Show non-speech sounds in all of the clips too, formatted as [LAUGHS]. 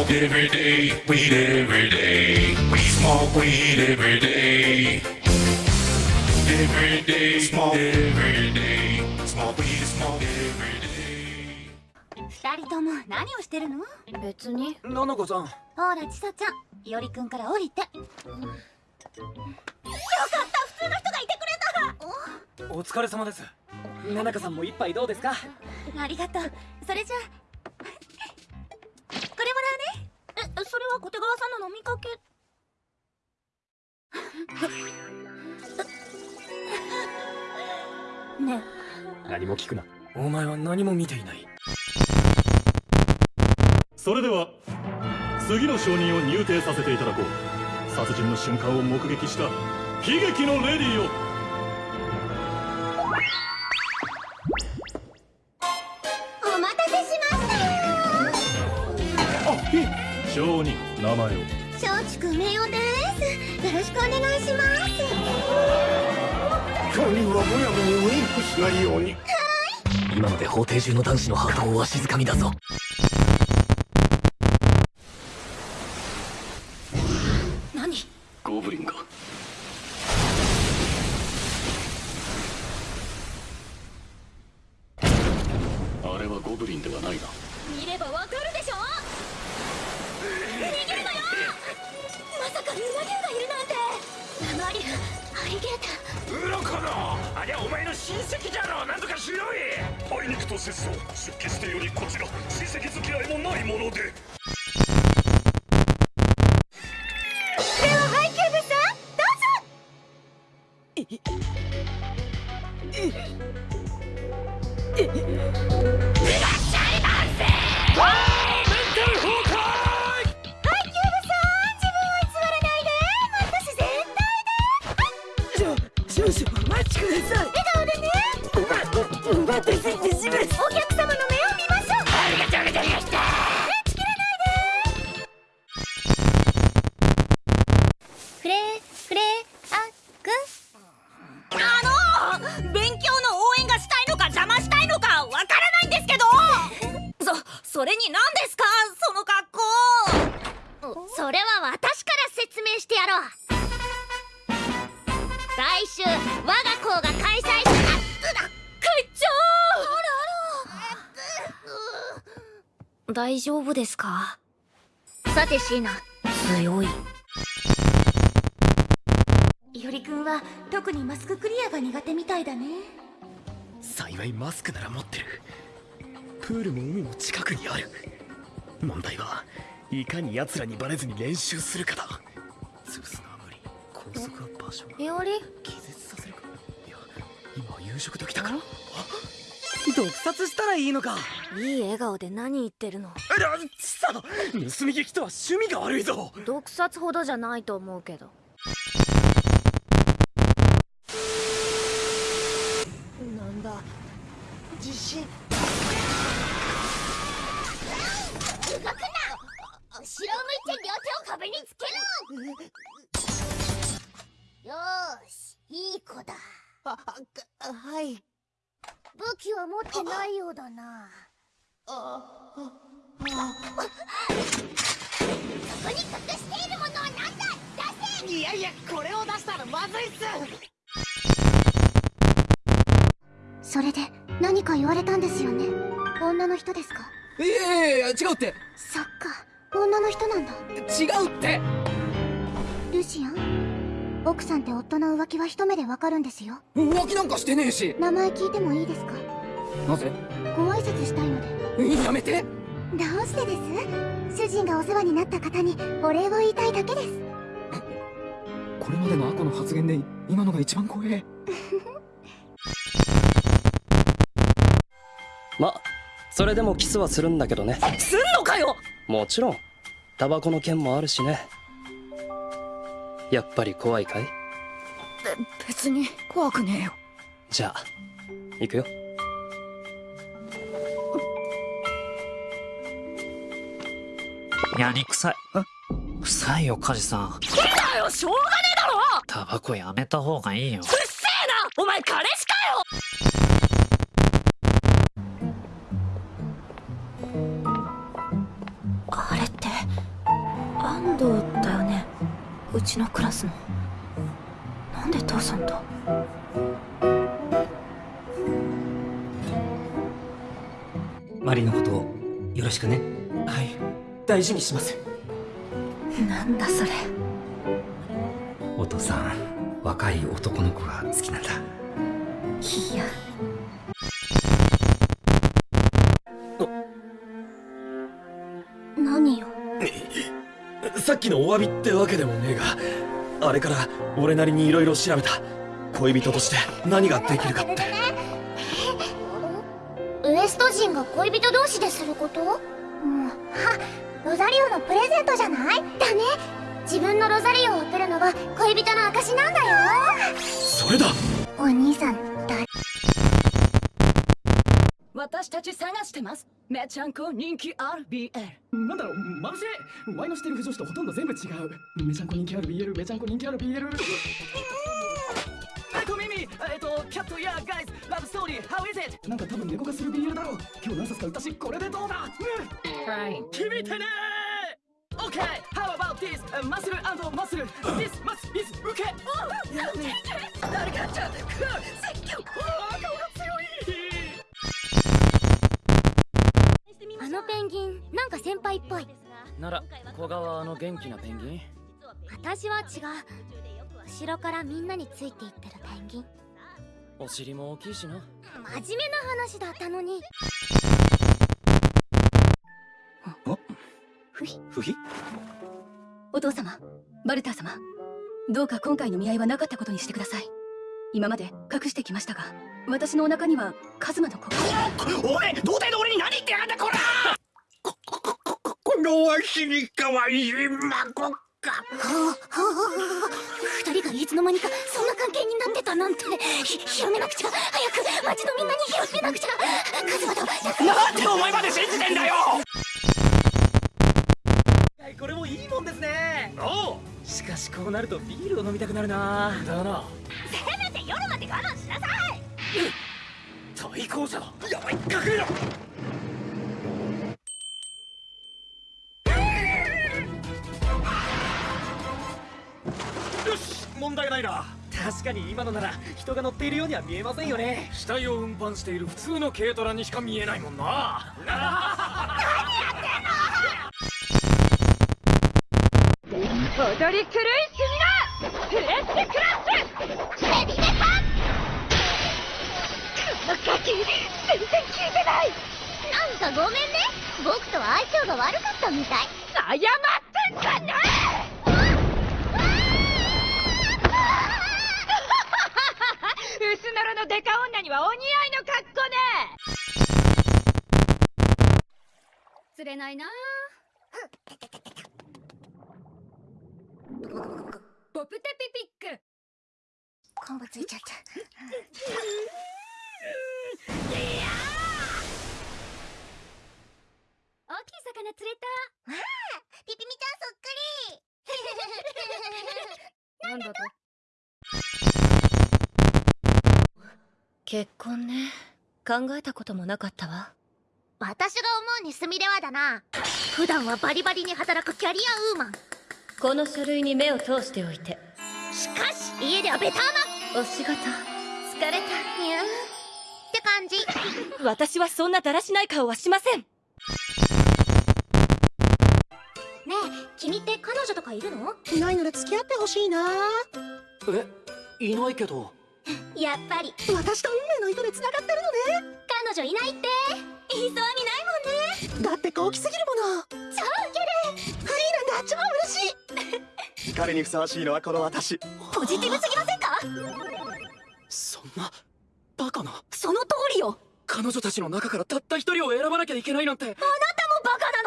smoke every day, weed every day. We smoke weed every day. Every day, smoke every day. Smoke weed, smoke every day. 二人とも何をしてるの別にななこさんほらちさちゃんいおりくんから降りてよかった普通の人がいてくれたお疲れ様ですななこさんも一杯どうですかありがとうそれじゃあみかけ。[LAUGHS] ね。何も聞くな。お前は何も見ていない。それでは次の証人を入廷させていただこう。殺人の瞬間を目撃した悲劇のレディを。お待たせしましたあいい。証人名前を松竹名誉ですよろしくお願いします今日はむやみにウインクしないように今ので法廷中の男子のハートをわしづかみだぞ何ゴブリンがあれはゴブリンではないな見ればわかるでしょ逃げまさかルナ竜がいるなんて。ラマリュウアリゲータウロコの。ありゃお前の親戚じゃろ。なんとかしろい。あいにくと節操出家してよりこちら。親戚付き合いもないもので。説明してやろう。来週我が校が開催した。会長大丈夫ですか？さて椎名強い。いおりくんは特にマスククリアが苦手みたいだね。幸いマスクなら持ってる。プールも海も近くにある。問題はいかに奴らにバレずに練習するかだ潰すのは無理高速は場所がいおり気絶させるかいや今は夕食時だから。あ毒殺したらいいのか。いい笑顔で何言ってるの？あちさ盗み聞きとは趣味が悪いぞ。毒殺ほどじゃないと思うけど。なんだ？自信手を壁につけろ！よーしいい子だ。あはい。武器は持ってないようだな。そこに隠しているものは何だ出せいやいやこれを出したらまずいっすそれで何か言われたんですよね女の人ですかいやいやいや違うってそっか女の人なんだ。違うって。ルシアン？奥さんって夫の浮気は一目でわかるんですよ。浮気なんかしてねえし。名前聞いてもいいですか？なぜ？ご挨拶したいので。やめて。どうしてです？主人がお世話になった方にお礼を言いたいだけです。これまでのアコの発言で今のが一番怖え [LAUGHS] まそれでもキスはするんだけどね。すんのかよもちろん。タバコの件もあるしね。やっぱり怖いかい？別に怖くねえよ。じゃあ行くよ。やりくさい。臭いよ梶さん。だよしょうがねえだろ！タバコやめた方がいいよ。うっせえな！お前彼氏かようちのクラスの。なんで父さんと？マリのことをよろしくね。はい。大事にします。なんだそれ。お父さん若い男の子が好きなんだ。いやさっきのお詫びってわけでもねえがあれから俺なりに色々調べた。恋人として何ができるかって。ウエスト人が恋人同士ですること？うん。はロザリオのプレゼントじゃない？だね。自分のロザリオを贈るのは恋人の証なんだよ。それだ。お兄さん誰私たち探してます。めちゃんこ人気 RBL なんだろうまぶしいワイのしてる不女子とほとんど全部違う。めちゃんこ人気ある BL めちゃんこ人気ある BL はいこみみえっとキャットやガイズラブストーリー。How is it? なんか多分猫がする BL だろう。今日何冊か売ったしこれでどうだ。決め [LAUGHS] てね OK How about this? マッスルマッスル This マス is 受け誰かちゃん説のペンギンなんか先輩っぽい。なら小川の元気なペンギン？私は違う。後ろからみんなについていってるペンギン。お尻も大きいしな。真面目な話だったのに。ふひふひお父様バルター様。どうか今回の見合いはなかったことにしてください。今まで隠してきましたが私のお腹にはカズマの子がおい童貞の俺に何言ってやがんだこらのわしにかわい。い孫か。二人がいつの間にかそんな関係になってたなんて。ひ広めなくちゃ早く町のみんなに広めなくちゃカズマとなんでお前まで信じてんだよ！これもいいもんですね。おう。しかしこうなるとビールを飲みたくなるな。だな。せめて夜まで我慢しなさい。対抗者だ。やばい隠れろないな。確かに今のなら人が乗っているようには見えませんよね。死体を運搬している普通の軽トラにしか見えないもんな。踊り狂いすぎなプレステクラスヘビメタこのガキ全然聞いてない。なんかごめんね。僕とは相性が悪かったみたい。謝ってんじゃね釣れないな。ポプテピピック。昆布ついちゃった。大きい魚釣れた。わあピピミちゃんそっくり。[LAUGHS] なんだと？結婚ね。考えたこともなかったわ私が思うにすみれはだな。普段はバリバリに働くキャリアウーマン。この書類に目を通しておいて。しかし家ではベターマお仕事。疲れた。にゃーって感じ。私はそんなだらしない顔はしません。ねえ君って彼女とかいるの？いないなら付き合ってほしいな。えいないけど。やっぱり。私と運命の糸で繋がってるのね。彼女いないって。言いそうにないもんね。だって高貴すぎるもの。超ウケるフリーなんだ超嬉しい。[LAUGHS] 彼にふさわしいのはこの私。ポジティブすぎませんか？そんなバカな。その通りよ。彼女たちの中からたった一人を選ばなきゃいけないなんて。あなたもバカな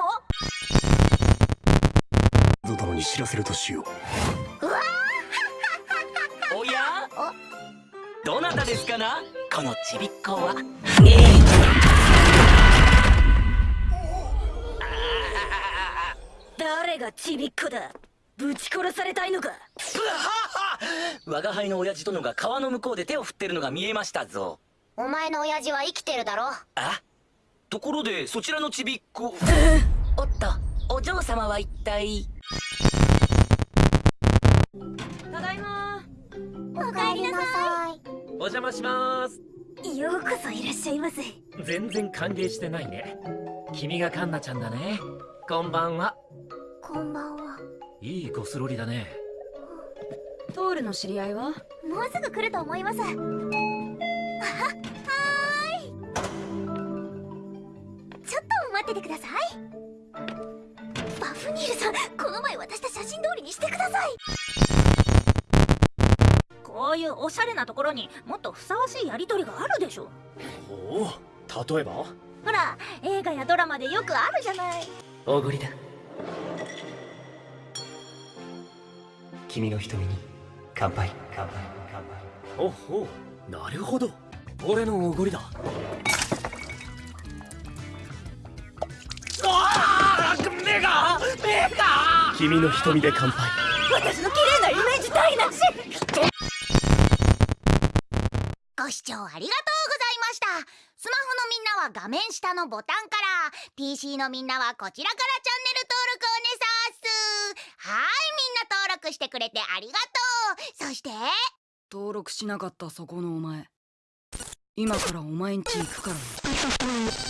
の？ゾ殿に知らせるとしよう。おや？どなたですかな？このちびっこは誰がちびっこだ。ぶち殺されたいのか。[LAUGHS] 我が輩の親父殿が川の向こうで手を振ってるのが見えましたぞ。お前の親父は生きてるだろ？あ？ところでそちらのちびっこ [LAUGHS] おっと。お嬢様は一体？ただいま。おかえりなさい。お邪魔します。ようこそいらっしゃいませ。全然歓迎してないね。君がカンナちゃんだね。こんばんは。こんばんは。いいゴスロリだね。トールの知り合いは？もうすぐ来ると思います。ははーい。ちょっと待っててください。バフニールさんこの前渡した写真通りにしてください。こういうおしゃれなところにもっとふさわしいやりとりがあるでしょ。おお例えば？ほら映画やドラマでよくあるじゃない。おごりだ。君の瞳に乾杯。乾杯。乾杯。ほほう。なるほど。俺のおごりだ。目が目が。君の瞳で乾杯。私の綺麗なイメージ台無し。ご視聴ありがとうございましたは画面下のボタンから PC のみんなはこちらからチャンネル登録をねさーす。はいみんな登録してくれてありがとう。そして登録しなかったそこのお前。今からお前んち行くからね。